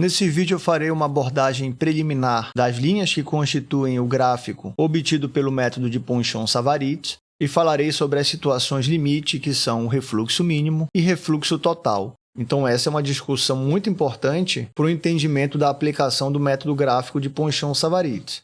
Nesse vídeo eu farei uma abordagem preliminar das linhas que constituem o gráfico obtido pelo método de Ponchon-Savarit e falarei sobre as situações limite, que são o refluxo mínimo e refluxo total. Então essa é uma discussão muito importante para o entendimento da aplicação do método gráfico de Ponchon-Savarit.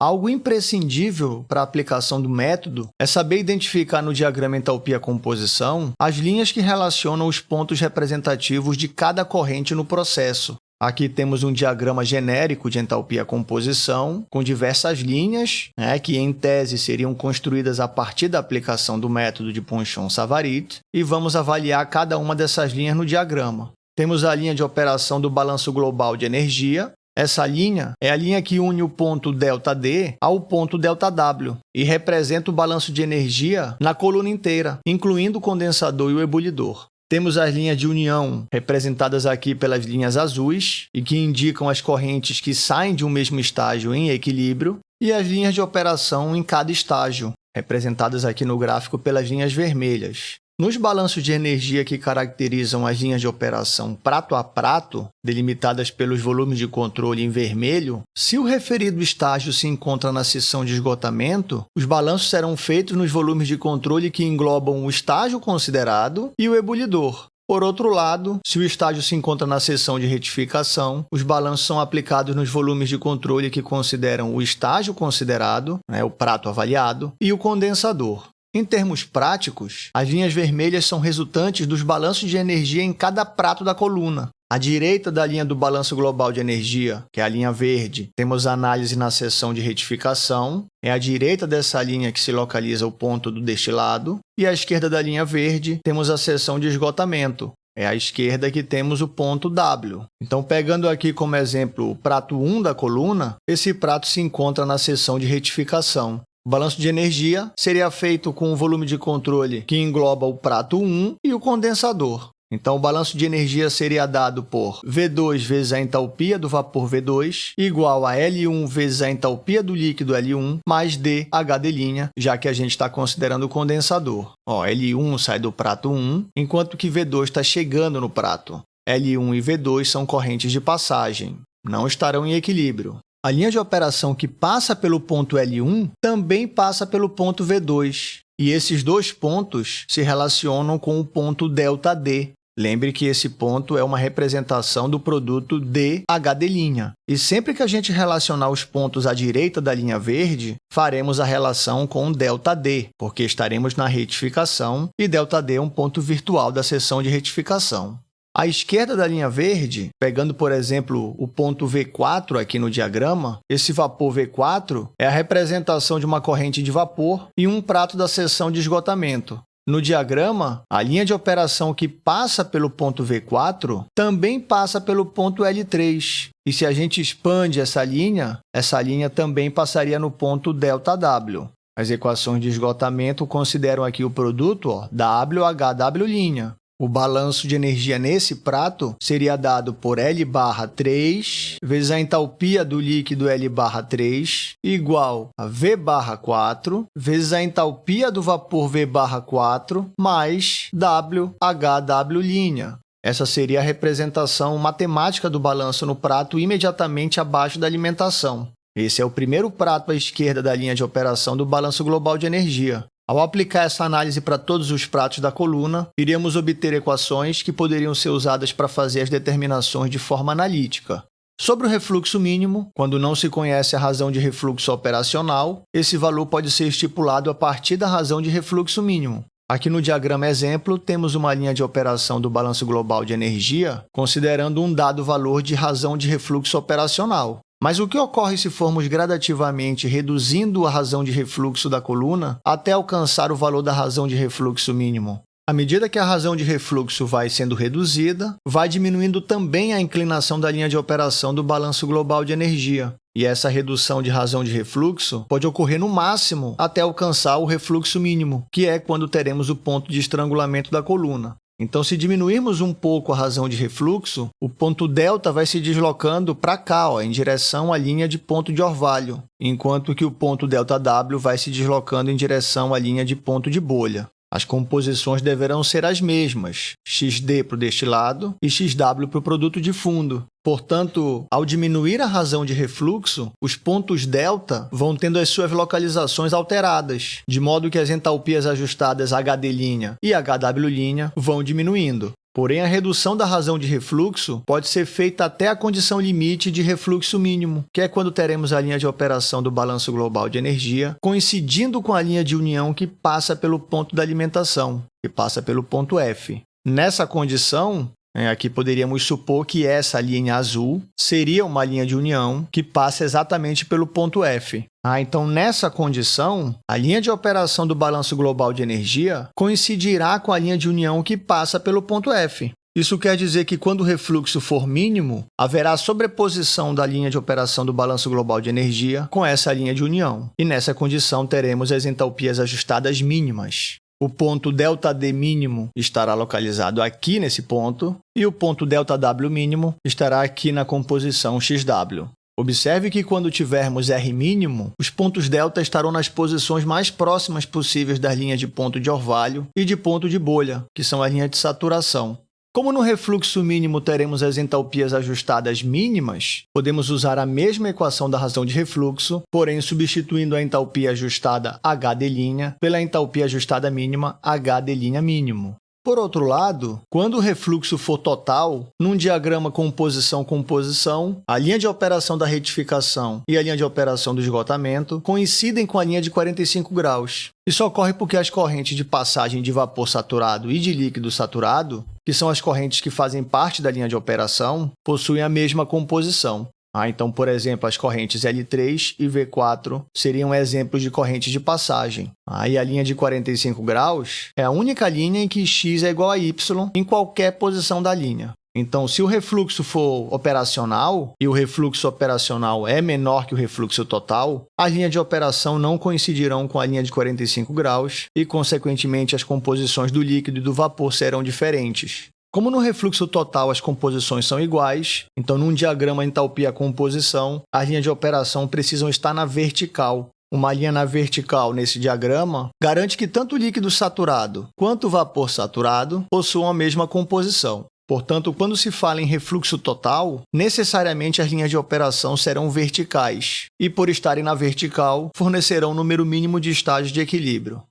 Algo imprescindível para a aplicação do método é saber identificar no diagrama entalpia-composição as linhas que relacionam os pontos representativos de cada corrente no processo. Aqui temos um diagrama genérico de entalpia-composição, com diversas linhas, né, que em tese seriam construídas a partir da aplicação do método de Ponchon-Savarit, e vamos avaliar cada uma dessas linhas no diagrama. Temos a linha de operação do balanço global de energia, essa linha é a linha que une o ponto ΔD ao ponto ΔW e representa o balanço de energia na coluna inteira, incluindo o condensador e o ebulidor. Temos as linhas de união, representadas aqui pelas linhas azuis, e que indicam as correntes que saem de um mesmo estágio em equilíbrio, e as linhas de operação em cada estágio, representadas aqui no gráfico pelas linhas vermelhas. Nos balanços de energia que caracterizam as linhas de operação prato a prato, delimitadas pelos volumes de controle em vermelho, se o referido estágio se encontra na seção de esgotamento, os balanços serão feitos nos volumes de controle que englobam o estágio considerado e o ebulidor. Por outro lado, se o estágio se encontra na seção de retificação, os balanços são aplicados nos volumes de controle que consideram o estágio considerado, né, o prato avaliado, e o condensador. Em termos práticos, as linhas vermelhas são resultantes dos balanços de energia em cada prato da coluna. À direita da linha do balanço global de energia, que é a linha verde, temos a análise na seção de retificação. É à direita dessa linha que se localiza o ponto do destilado. E à esquerda da linha verde, temos a seção de esgotamento, é à esquerda que temos o ponto W. Então, pegando aqui como exemplo o prato 1 da coluna, esse prato se encontra na seção de retificação. O balanço de energia seria feito com o volume de controle que engloba o prato 1 e o condensador. Então, o balanço de energia seria dado por V2 vezes a entalpia do vapor V2 igual a L1 vezes a entalpia do líquido L1 mais DHD', já que a gente está considerando o condensador. Ó, L1 sai do prato 1, enquanto que V2 está chegando no prato. L1 e V2 são correntes de passagem, não estarão em equilíbrio. A linha de operação que passa pelo ponto L1 também passa pelo ponto V2, e esses dois pontos se relacionam com o ponto ΔD. Lembre que esse ponto é uma representação do produto DHD'. E sempre que a gente relacionar os pontos à direita da linha verde, faremos a relação com ΔD, porque estaremos na retificação e ΔD é um ponto virtual da seção de retificação. À esquerda da linha verde, pegando, por exemplo, o ponto V4 aqui no diagrama, esse vapor V4 é a representação de uma corrente de vapor e um prato da seção de esgotamento. No diagrama, a linha de operação que passa pelo ponto V4 também passa pelo ponto L3. E se a gente expande essa linha, essa linha também passaria no ponto ΔW. As equações de esgotamento consideram aqui o produto ó, WHW'. O balanço de energia nesse prato seria dado por L barra 3 vezes a entalpia do líquido L barra 3 igual a V barra 4 vezes a entalpia do vapor V barra 4 mais WHW'. Essa seria a representação matemática do balanço no prato imediatamente abaixo da alimentação. Esse é o primeiro prato à esquerda da linha de operação do balanço global de energia. Ao aplicar essa análise para todos os pratos da coluna, iríamos obter equações que poderiam ser usadas para fazer as determinações de forma analítica. Sobre o refluxo mínimo, quando não se conhece a razão de refluxo operacional, esse valor pode ser estipulado a partir da razão de refluxo mínimo. Aqui no diagrama exemplo, temos uma linha de operação do balanço global de energia, considerando um dado valor de razão de refluxo operacional. Mas o que ocorre se formos gradativamente reduzindo a razão de refluxo da coluna até alcançar o valor da razão de refluxo mínimo? À medida que a razão de refluxo vai sendo reduzida, vai diminuindo também a inclinação da linha de operação do balanço global de energia. E essa redução de razão de refluxo pode ocorrer no máximo até alcançar o refluxo mínimo, que é quando teremos o ponto de estrangulamento da coluna. Então, se diminuirmos um pouco a razão de refluxo, o ponto delta vai se deslocando para cá, ó, em direção à linha de ponto de orvalho, enquanto que o ponto delta W vai se deslocando em direção à linha de ponto de bolha. As composições deverão ser as mesmas, xd para o destilado e xw para o produto de fundo. Portanto, ao diminuir a razão de refluxo, os pontos delta vão tendo as suas localizações alteradas, de modo que as entalpias ajustadas HD' e HW' vão diminuindo. Porém, a redução da razão de refluxo pode ser feita até a condição limite de refluxo mínimo, que é quando teremos a linha de operação do balanço global de energia coincidindo com a linha de união que passa pelo ponto da alimentação, que passa pelo ponto F. Nessa condição, é, aqui poderíamos supor que essa linha azul seria uma linha de união que passa exatamente pelo ponto F. Ah, então, nessa condição, a linha de operação do balanço global de energia coincidirá com a linha de união que passa pelo ponto F. Isso quer dizer que, quando o refluxo for mínimo, haverá sobreposição da linha de operação do balanço global de energia com essa linha de união. E, nessa condição, teremos as entalpias ajustadas mínimas. O ponto ΔD mínimo estará localizado aqui nesse ponto e o ponto ΔW mínimo estará aqui na composição XW. Observe que quando tivermos R mínimo, os pontos delta estarão nas posições mais próximas possíveis das linhas de ponto de orvalho e de ponto de bolha, que são as linhas de saturação. Como no refluxo mínimo teremos as entalpias ajustadas mínimas, podemos usar a mesma equação da razão de refluxo, porém substituindo a entalpia ajustada HD' pela entalpia ajustada mínima HD' mínimo. Por outro lado, quando o refluxo for total, num diagrama composição-composição, a linha de operação da retificação e a linha de operação do esgotamento coincidem com a linha de 45 graus. Isso ocorre porque as correntes de passagem de vapor saturado e de líquido saturado, que são as correntes que fazem parte da linha de operação, possuem a mesma composição. Ah, então, por exemplo, as correntes L3 e V4 seriam exemplos de correntes de passagem. Ah, a linha de 45 graus é a única linha em que x é igual a y em qualquer posição da linha. Então, se o refluxo for operacional e o refluxo operacional é menor que o refluxo total, a linha de operação não coincidirão com a linha de 45 graus e, consequentemente, as composições do líquido e do vapor serão diferentes. Como no refluxo total as composições são iguais, então num diagrama entalpia-composição, as linhas de operação precisam estar na vertical. Uma linha na vertical nesse diagrama garante que tanto o líquido saturado quanto o vapor saturado possuam a mesma composição. Portanto, quando se fala em refluxo total, necessariamente as linhas de operação serão verticais e, por estarem na vertical, fornecerão o número mínimo de estágios de equilíbrio.